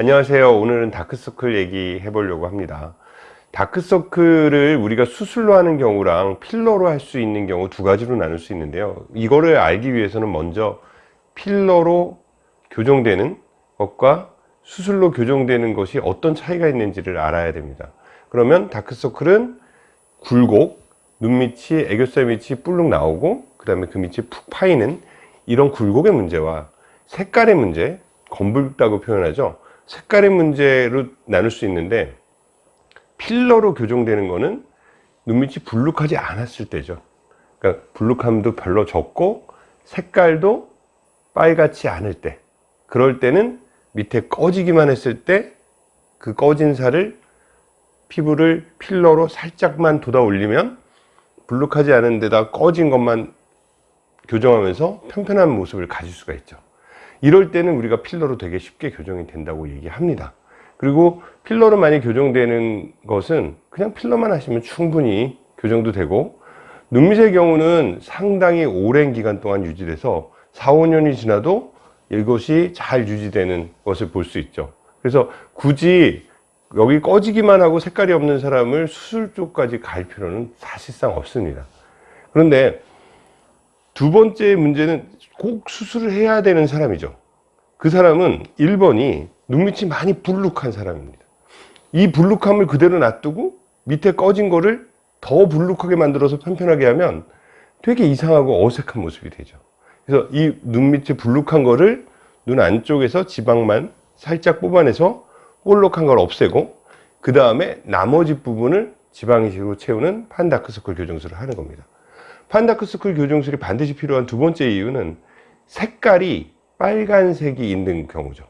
안녕하세요. 오늘은 다크서클 얘기 해보려고 합니다. 다크서클을 우리가 수술로 하는 경우랑 필러로 할 수 있는 경우 두 가지로 나눌 수 있는데요. 이거를 알기 위해서는 먼저 필러로 교정되는 것과 수술로 교정되는 것이 어떤 차이가 있는지를 알아야 됩니다. 그러면 다크서클은 굴곡 눈 밑이 애교살 밑이 뿔룩 나오고 그 다음에 그 밑이 푹 파이는 이런 굴곡의 문제와 색깔의 문제 검붉다고 표현하죠 색깔의 문제로 나눌 수 있는데 필러로 교정되는 거는 눈밑이 불룩하지 않았을 때죠. 그러니까 불룩함도 별로 적고 색깔도 빨갛지 않을 때 그럴 때는 밑에 꺼지기만 했을 때 그 꺼진 살을 피부를 필러로 살짝만 돋아 올리면 불룩하지 않은 데다 꺼진 것만 교정하면서 편편한 모습을 가질 수가 있죠 이럴 때는 우리가 필러로 되게 쉽게 교정이 된다고 얘기합니다. 그리고 필러로 많이 교정되는 것은 그냥 필러만 하시면 충분히 교정도 되고 눈밑의 경우는 상당히 오랜 기간 동안 유지돼서 4, 5년이 지나도 이것이 잘 유지되는 것을 볼 수 있죠. 그래서 굳이 여기 꺼지기만 하고 색깔이 없는 사람을 수술 쪽까지 갈 필요는 사실상 없습니다. 그런데 두 번째 문제는 꼭 수술을 해야 되는 사람이죠. 그 사람은 1번이 눈밑이 많이 불룩한 사람입니다. 이 불룩함을 그대로 놔두고 밑에 꺼진 거를 더 불룩하게 만들어서 편편하게 하면 되게 이상하고 어색한 모습이 되죠. 그래서 이 눈밑에 불룩한 거를 눈 안쪽에서 지방만 살짝 뽑아내서 볼록한 걸 없애고 그 다음에 나머지 부분을 지방이식으로 채우는 판다크서클 교정술을 하는 겁니다 판다크스쿨 교정술이 반드시 필요한 두 번째 이유는 색깔이 빨간색이 있는 경우죠.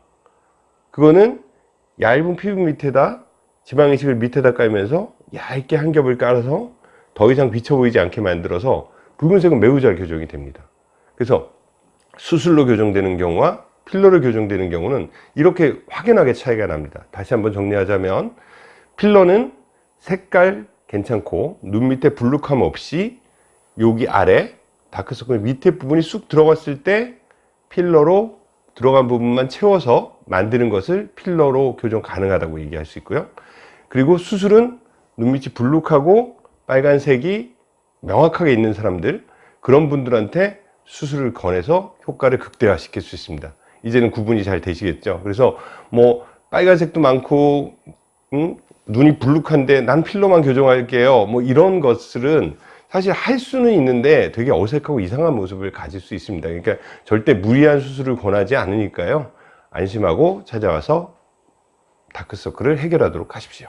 그거는 얇은 피부 밑에다 지방이식을 밑에다 깔면서 얇게 한 겹을 깔아서 더 이상 비쳐 보이지 않게 만들어서 붉은색은 매우 잘 교정이 됩니다. 그래서 수술로 교정되는 경우와 필러로 교정되는 경우는 이렇게 확연하게 차이가 납니다. 다시 한번 정리하자면 필러는 색깔 괜찮고 눈 밑에 불룩함 없이 여기 아래 다크서클 밑에 부분이 쑥 들어갔을 때 필러로 들어간 부분만 채워서 만드는 것을 필러로 교정 가능하다고 얘기할 수 있고요. 그리고 수술은 눈밑이 불룩하고 빨간색이 명확하게 있는 사람들 그런 분들한테 수술을 권해서 효과를 극대화 시킬 수 있습니다. 이제는 구분이 잘 되시겠죠? 그래서 뭐 빨간색도 많고 음? 눈이 불룩한데 난 필러만 교정할게요. 뭐 이런 것들은 사실 할 수는 있는데 되게 어색하고 이상한 모습을 가질 수 있습니다. 그러니까 절대 무리한 수술을 권하지 않으니까요. 안심하고 찾아와서 다크서클을 해결하도록 하십시오